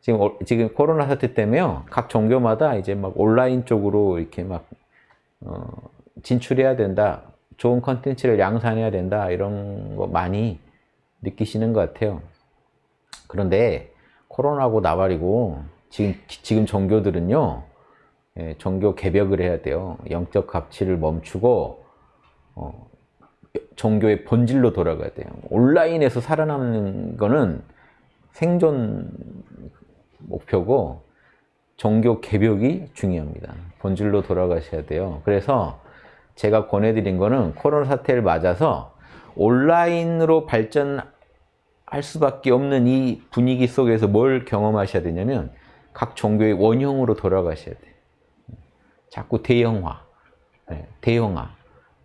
지금 어- 지금 코로나 사태 때문에요. 각 종교마다 이제 막 온라인 쪽으로 이렇게 막 어, 진출해야 된다. 좋은 컨텐츠를 양산해야 된다. 이런 거 많이 느끼시는 것 같아요. 그런데 코로나고 나발이고 지금 지금 종교들은요. 예, 종교 개벽을 해야 돼요. 영적 가치를 멈추고 어, 종교의 본질로 돌아가야 돼요. 온라인에서 살아남는 거는 생존 목표고 종교 개벽이 중요합니다. 본질로 돌아가셔야 돼요. 그래서 제가 권해드린 거는 코로나 사태를 맞아서 온라인으로 발전할 수밖에 없는 이 분위기 속에서 뭘 경험하셔야 되냐면 각 종교의 원형으로 돌아가셔야 돼요. 자꾸 대형화, 네, 대형화.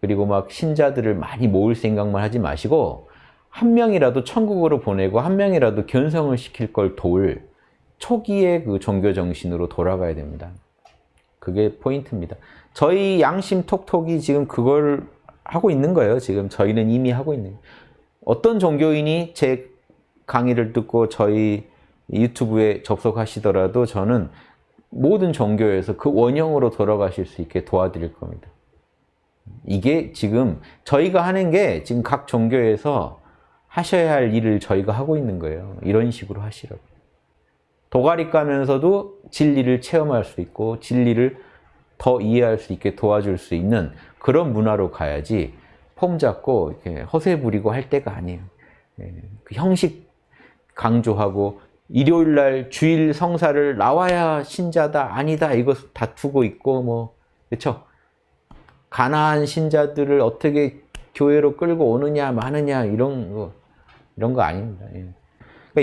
그리고 막 신자들을 많이 모을 생각만 하지 마시고 한 명이라도 천국으로 보내고 한 명이라도 견성을 시킬 걸 도울 초기의 그 종교 정신으로 돌아가야 됩니다. 그게 포인트입니다. 저희 양심 톡톡이 지금 그걸 하고 있는 거예요. 지금 저희는 이미 하고 있는. 어떤 종교인이 제 강의를 듣고 저희 유튜브에 접속하시더라도 저는 모든 종교에서 그 원형으로 돌아가실 수 있게 도와드릴 겁니다. 이게 지금 저희가 하는 게 지금 각 종교에서 하셔야 할 일을 저희가 하고 있는 거예요. 이런 식으로 하시라고. 도가리 까면서도 진리를 체험할 수 있고 진리를 더 이해할 수 있게 도와줄 수 있는 그런 문화로 가야지 폼 잡고 이렇게 허세 부리고 할 때가 아니에요. 예, 그 형식 강조하고 일요일 날 주일 성사를 나와야 신자다 아니다 이거 다투고 있고 뭐 그렇죠? 가나안 신자들을 어떻게 교회로 끌고 오느냐 마느냐 이런 거 이런 거 아닙니다. 예.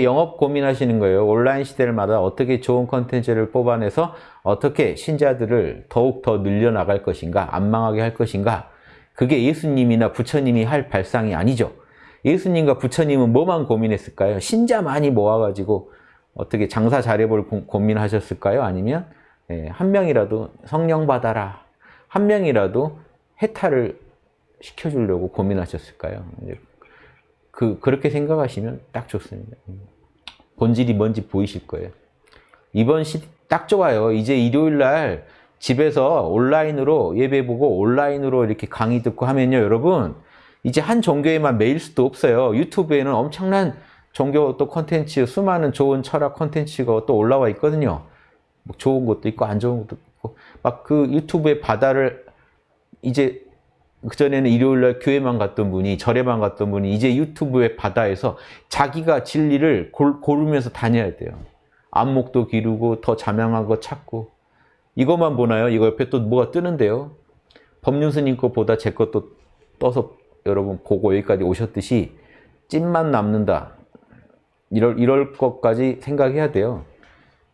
영업 고민하시는 거예요. 온라인 시대를 맞아 어떻게 좋은 컨텐츠를 뽑아내서 어떻게 신자들을 더욱 더 늘려나갈 것인가, 안 망하게 할 것인가. 그게 예수님이나 부처님이 할 발상이 아니죠. 예수님과 부처님은 뭐만 고민했을까요? 신자 많이 모아가지고 어떻게 장사 잘해볼 고- 고민하셨을까요? 아니면 예, 한 명이라도 성령 받아라. 한 명이라도 해탈을 시켜주려고 고민하셨을까요? 그, 그렇게 생각하시면 딱 좋습니다. 음. 본질이 뭔지 보이실 거예요. 이번 시 딱 좋아요. 이제 일요일 날 집에서 온라인으로 예배 보고 온라인으로 이렇게 강의 듣고 하면요, 여러분. 이제 한 종교에만 매일 수도 없어요. 유튜브에는 엄청난 종교 또 콘텐츠, 수많은 좋은 철학 콘텐츠가 또 올라와 있거든요. 뭐 좋은 것도 있고 안 좋은 것도 있고 막 그 유튜브의 바다를 이제 그전에는 일요일 날 교회만 갔던 분이 절에만 갔던 분이 이제 유튜브의 바다에서 자기가 진리를 골, 고르면서 다녀야 돼요. 안목도 기르고 더 자명한 거 찾고 이것만 보나요? 이거 옆에 또 뭐가 뜨는데요? 법륜스님 것보다 제 것도 떠서 여러분 보고 여기까지 오셨듯이 찐만 남는다. 이럴, 이럴 것까지 생각해야 돼요.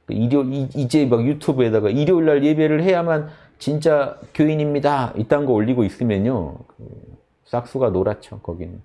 일요, 이, 이제 막 유튜브에다가 일요일 날 예배를 해야만 진짜 교인입니다. 이딴 거 올리고 있으면요. 그 싹수가 노랗죠, 거기는.